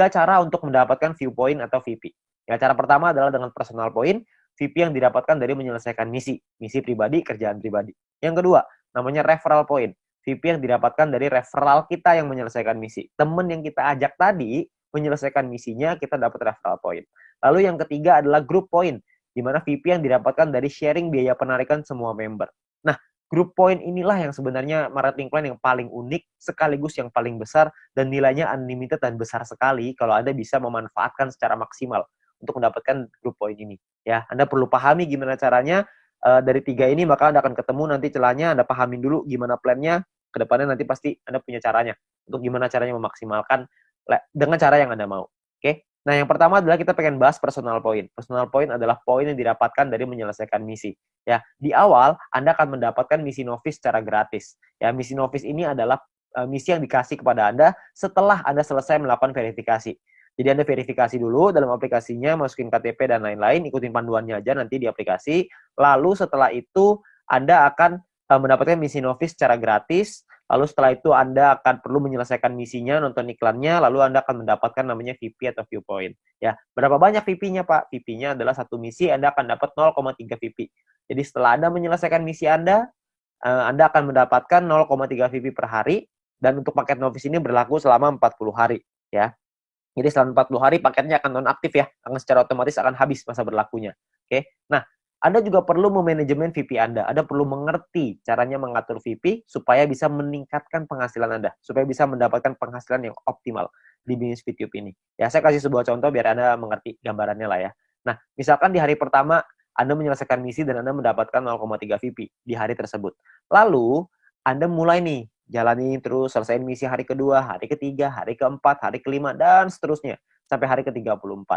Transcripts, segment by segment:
tiga cara untuk mendapatkan viewpoint atau VP. Ya, cara pertama adalah dengan personal point, VP yang didapatkan dari menyelesaikan misi, misi pribadi, kerjaan pribadi. Yang kedua, namanya referral point, VP yang didapatkan dari referral kita yang menyelesaikan misi. Temen yang kita ajak tadi menyelesaikan misinya, kita dapat referral point. Lalu yang ketiga adalah group point, di mana VP yang didapatkan dari sharing biaya penarikan semua member. Nah, group point inilah yang sebenarnya marketing plan yang paling unik, sekaligus yang paling besar, dan nilainya unlimited dan besar sekali kalau Anda bisa memanfaatkan secara maksimal untuk mendapatkan group point ini. Ya, Anda perlu pahami gimana caranya uh, dari tiga ini, maka Anda akan ketemu nanti celahnya, Anda pahamin dulu gimana plannya, ke depannya nanti pasti Anda punya caranya untuk gimana caranya memaksimalkan dengan cara yang Anda mau. Oke? Okay? Nah, yang pertama adalah kita pengen bahas personal point. Personal point adalah poin yang didapatkan dari menyelesaikan misi. Ya, di awal Anda akan mendapatkan misi novice secara gratis. Ya, misi novice ini adalah uh, misi yang dikasih kepada Anda setelah Anda selesai melakukan verifikasi. Jadi Anda verifikasi dulu dalam aplikasinya, masukin KTP dan lain-lain, ikutin panduannya aja nanti di aplikasi. Lalu setelah itu Anda akan uh, mendapatkan misi novice secara gratis. Lalu setelah itu Anda akan perlu menyelesaikan misinya, nonton iklannya, lalu Anda akan mendapatkan namanya VP atau viewpoint. Ya, berapa banyak VP-nya Pak? VP-nya adalah satu misi, Anda akan dapat 0,3 VP. Jadi setelah Anda menyelesaikan misi Anda, uh, Anda akan mendapatkan 0,3 VP per hari, dan untuk paket novice ini berlaku selama 40 hari. Ya, jadi selama 40 hari paketnya akan nonaktif ya, akan secara otomatis akan habis masa berlakunya. Oke. Nah, Anda juga perlu memanajemen VP Anda. Anda perlu mengerti caranya mengatur VP supaya bisa meningkatkan penghasilan Anda, supaya bisa mendapatkan penghasilan yang optimal di bisnis YouTube ini. Ya, saya kasih sebuah contoh biar Anda mengerti gambarannya lah ya. Nah, misalkan di hari pertama Anda menyelesaikan misi dan Anda mendapatkan 0,3 VP di hari tersebut. Lalu, Anda mulai nih jalani terus selesai misi hari kedua, hari ketiga, hari keempat, hari kelima, dan seterusnya sampai hari ke-34.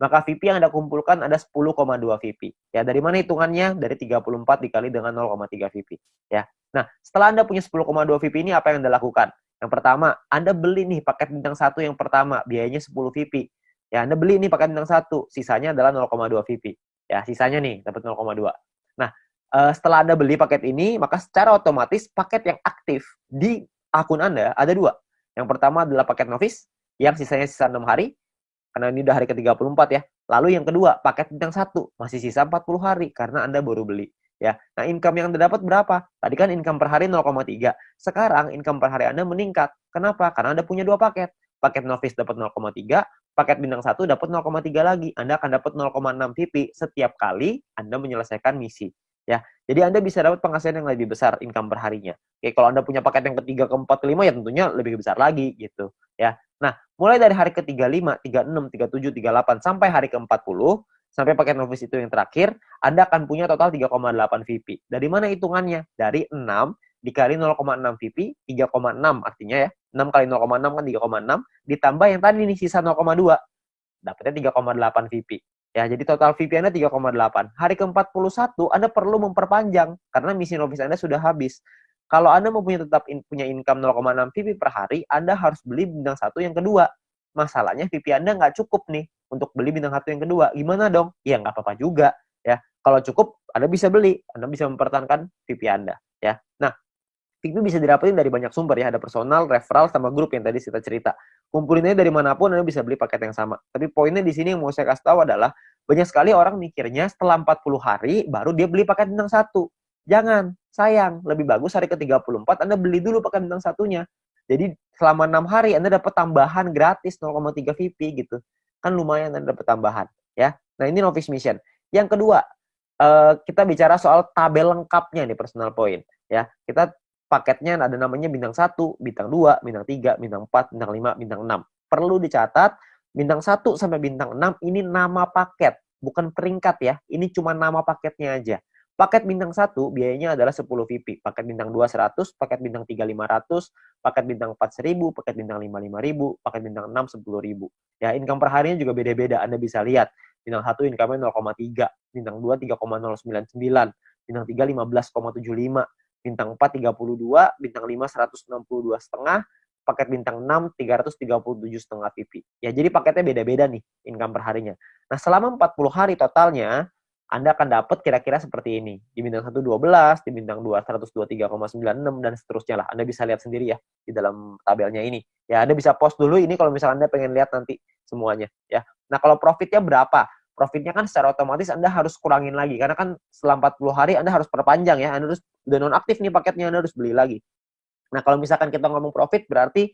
Maka VP yang Anda kumpulkan ada 10,2 VP. Ya, dari mana hitungannya? Dari 34 dikali dengan 0,3 VP. Ya. Nah, setelah Anda punya 10,2 VP ini apa yang Anda lakukan? Yang pertama, Anda beli nih paket bintang satu yang pertama, biayanya 10 VP. Ya, Anda beli nih paket bintang satu, sisanya adalah 0,2 VP. Ya, sisanya nih dapat 0,2. Nah, uh, setelah Anda beli paket ini, maka secara otomatis paket yang aktif di akun Anda ada dua. Yang pertama adalah paket novice, yang sisanya sisa 6 hari, karena ini udah hari ke-34 ya. Lalu yang kedua, paket bintang satu masih sisa 40 hari, karena Anda baru beli. Ya, nah income yang Anda dapat berapa? Tadi kan income per hari 0,3. Sekarang income per hari Anda meningkat. Kenapa? Karena Anda punya dua paket. Paket novice dapat 0,3, paket bintang satu dapat 0,3 lagi. Anda akan dapat 0,6 VP setiap kali Anda menyelesaikan misi ya. Jadi Anda bisa dapat penghasilan yang lebih besar income perharinya. Oke, kalau Anda punya paket yang ketiga, keempat, kelima ya tentunya lebih besar lagi gitu ya. Nah, mulai dari hari ke-35, 36, 37, 38 sampai hari ke-40 sampai paket novice itu yang terakhir, Anda akan punya total 3,8 VP. Dari mana hitungannya? Dari 6 dikali 0,6 VP, 3,6 artinya ya. 6 kali 0,6 kan 3,6 ditambah yang tadi nih sisa 0,2. Dapatnya 3,8 VP. Ya, jadi total VP Anda 3,8. Hari ke-41 Anda perlu memperpanjang karena misi novice Anda sudah habis. Kalau Anda mau punya tetap in, punya income 0,6 VP per hari, Anda harus beli bintang satu yang kedua. Masalahnya VP Anda nggak cukup nih untuk beli bintang satu yang kedua. Gimana dong? Ya nggak apa-apa juga. Ya, kalau cukup Anda bisa beli, Anda bisa mempertahankan VP Anda. Ya, nah VP bisa didapetin dari banyak sumber ya. Ada personal, referral, sama grup yang tadi kita cerita kumpulinnya dari mana pun Anda bisa beli paket yang sama. Tapi poinnya di sini yang mau saya kasih tahu adalah banyak sekali orang mikirnya setelah 40 hari baru dia beli paket bintang satu. Jangan, sayang. Lebih bagus hari ke-34 Anda beli dulu paket bintang satunya. Jadi selama 6 hari Anda dapat tambahan gratis 0,3 VP gitu. Kan lumayan Anda dapat tambahan ya. Nah, ini novice mission. Yang kedua, uh, kita bicara soal tabel lengkapnya nih personal point ya. Kita paketnya ada namanya bintang 1, bintang 2, bintang 3, bintang 4, bintang 5, bintang 6. Perlu dicatat, bintang 1 sampai bintang 6 ini nama paket, bukan peringkat ya. Ini cuma nama paketnya aja. Paket bintang 1 biayanya adalah 10 VP, paket bintang 2 100, paket bintang 3 500, paket bintang 4 1000, paket bintang 5 5000, paket bintang 6 10000. Ya, income per harinya juga beda-beda. Anda bisa lihat. Bintang 1 income-nya 0,3, bintang 2 3,099, bintang 3 15,75, bintang 4 32, bintang 5 162 setengah, paket bintang 6 337 setengah VP. Ya, jadi paketnya beda-beda nih income per harinya. Nah, selama 40 hari totalnya anda akan dapat kira-kira seperti ini. Di bintang 1 12, di bintang 2 123,96 dan seterusnya lah. Anda bisa lihat sendiri ya di dalam tabelnya ini. Ya, Anda bisa post dulu ini kalau misalnya Anda pengen lihat nanti semuanya ya. Nah, kalau profitnya berapa? Profitnya kan secara otomatis Anda harus kurangin lagi karena kan setelah 40 hari Anda harus perpanjang ya. Anda harus udah nonaktif nih paketnya Anda harus beli lagi. Nah, kalau misalkan kita ngomong profit berarti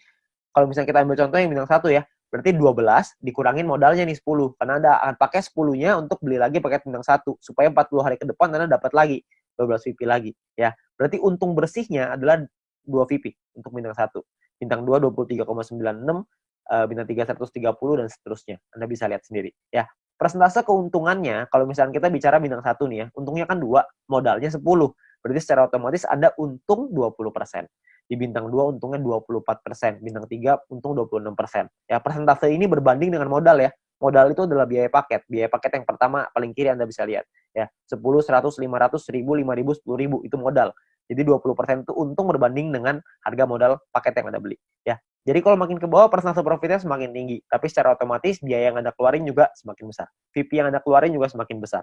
kalau misalnya kita ambil contoh yang bintang satu ya, berarti 12 dikurangin modalnya nih 10. Karena Anda akan pakai 10-nya untuk beli lagi paket bintang satu supaya 40 hari ke depan Anda dapat lagi 12 VP lagi ya. Berarti untung bersihnya adalah 2 VP untuk bintang satu. Bintang 2 23,96, uh, bintang 3 130 dan seterusnya. Anda bisa lihat sendiri ya. Persentase keuntungannya kalau misalnya kita bicara bintang satu nih ya, untungnya kan dua, modalnya 10. Berarti secara otomatis Anda untung 20% di bintang 2 untungnya 24%, bintang 3 untung 26%. Ya, persentase ini berbanding dengan modal ya. Modal itu adalah biaya paket. Biaya paket yang pertama paling kiri Anda bisa lihat ya. 10, 100, 500, 1000, 5000, 10000 itu modal. Jadi 20% itu untung berbanding dengan harga modal paket yang Anda beli ya. Jadi kalau makin ke bawah persentase profitnya semakin tinggi, tapi secara otomatis biaya yang Anda keluarin juga semakin besar. VP yang Anda keluarin juga semakin besar.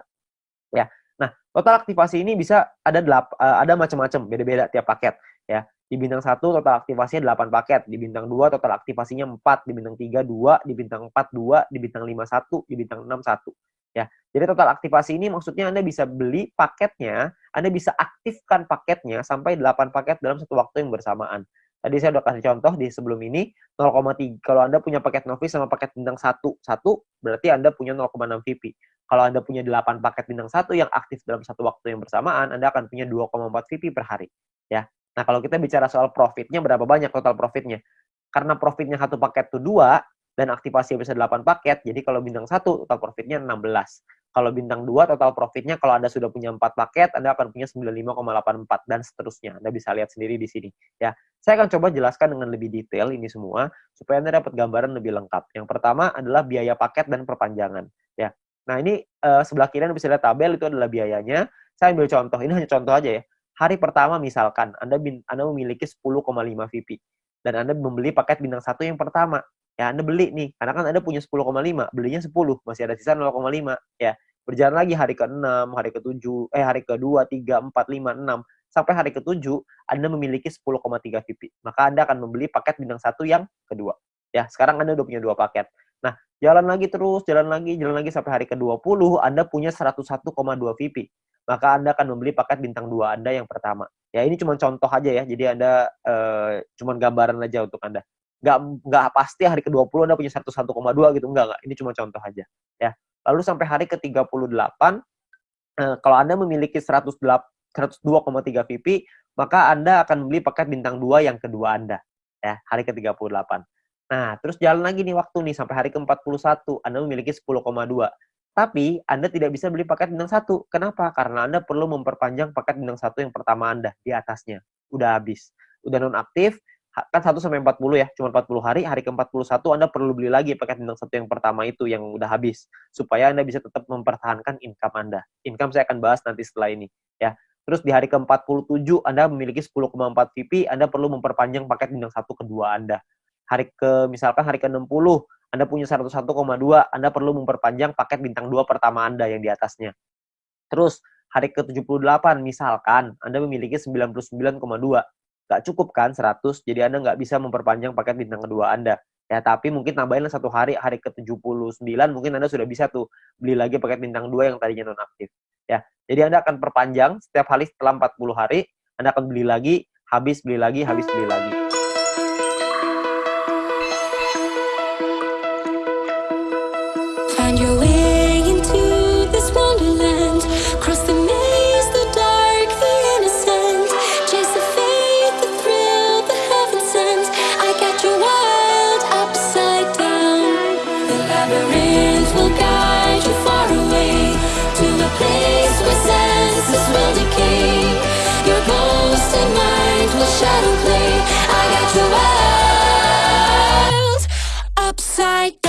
Ya. Nah, total aktivasi ini bisa ada delap, uh, ada macam-macam, beda-beda tiap paket ya. Di bintang 1 total aktivasinya 8 paket, di bintang 2 total aktivasinya 4, di bintang 3 2, di bintang 4 2, di bintang 5 1, di bintang 6 1. Ya. Jadi total aktivasi ini maksudnya Anda bisa beli paketnya, Anda bisa aktifkan paketnya sampai 8 paket dalam satu waktu yang bersamaan. Tadi saya udah kasih contoh di sebelum ini 0,3. Kalau Anda punya paket novice sama paket bintang 1, 1 berarti Anda punya 0,6 VP. Kalau Anda punya 8 paket bintang 1 yang aktif dalam satu waktu yang bersamaan, Anda akan punya 2,4 VP per hari. Ya. Nah, kalau kita bicara soal profitnya, berapa banyak total profitnya? Karena profitnya satu paket itu dua, dan aktivasi bisa 8 paket, jadi kalau bintang satu total profitnya 16. Kalau bintang 2 total profitnya kalau Anda sudah punya 4 paket, Anda akan punya 95,84 dan seterusnya. Anda bisa lihat sendiri di sini. Ya, Saya akan coba jelaskan dengan lebih detail ini semua supaya Anda dapat gambaran lebih lengkap. Yang pertama adalah biaya paket dan perpanjangan. Ya. Nah, ini uh, sebelah kiri Anda bisa lihat tabel itu adalah biayanya. Saya ambil contoh. Ini hanya contoh aja ya hari pertama misalkan Anda Anda memiliki 10,5 VP dan Anda membeli paket bintang satu yang pertama. Ya, Anda beli nih, karena kan Anda punya 10,5, belinya 10, masih ada sisa 0,5. Ya, berjalan lagi hari ke-6, hari ke-7, eh hari ke-2, 3, 4, 5, 6, sampai hari ke-7 Anda memiliki 10,3 VP. Maka Anda akan membeli paket bintang satu yang kedua. Ya, sekarang Anda udah punya dua paket. Nah, jalan lagi terus, jalan lagi, jalan lagi sampai hari ke-20 Anda punya 101,2 VP maka Anda akan membeli paket bintang 2 Anda yang pertama. Ya ini cuma contoh aja ya, jadi Anda uh, cuma gambaran aja untuk Anda. Nggak, nggak pasti hari ke-20 Anda punya 101,2 gitu, enggak, enggak. Ini cuma contoh aja. Ya. Lalu sampai hari ke-38, uh, kalau Anda memiliki 102,3 VP, maka Anda akan membeli paket bintang 2 yang kedua Anda. Ya, hari ke-38. Nah, terus jalan lagi nih waktu nih, sampai hari ke-41, Anda memiliki 10,2. Tapi Anda tidak bisa beli paket bintang satu. Kenapa? Karena Anda perlu memperpanjang paket bintang satu yang pertama Anda di atasnya. Udah habis. Udah nonaktif, kan 1 sampai 40 ya, cuma 40 hari, hari ke-41 Anda perlu beli lagi paket bintang satu yang pertama itu yang udah habis supaya Anda bisa tetap mempertahankan income Anda. Income saya akan bahas nanti setelah ini ya. Terus di hari ke-47 Anda memiliki 10,4 VP, Anda perlu memperpanjang paket bintang satu kedua Anda. Hari ke misalkan hari ke-60 anda punya 101,2, Anda perlu memperpanjang paket bintang 2 pertama Anda yang di atasnya. Terus, hari ke-78 misalkan Anda memiliki 99,2. Nggak cukup kan 100, jadi Anda nggak bisa memperpanjang paket bintang kedua Anda. Ya, tapi mungkin tambahin satu hari, hari ke-79 mungkin Anda sudah bisa tuh beli lagi paket bintang 2 yang tadinya nonaktif. Ya, jadi Anda akan perpanjang setiap hari setelah 40 hari, Anda akan beli lagi, habis beli lagi, habis beli lagi. shadow play. I got your world upside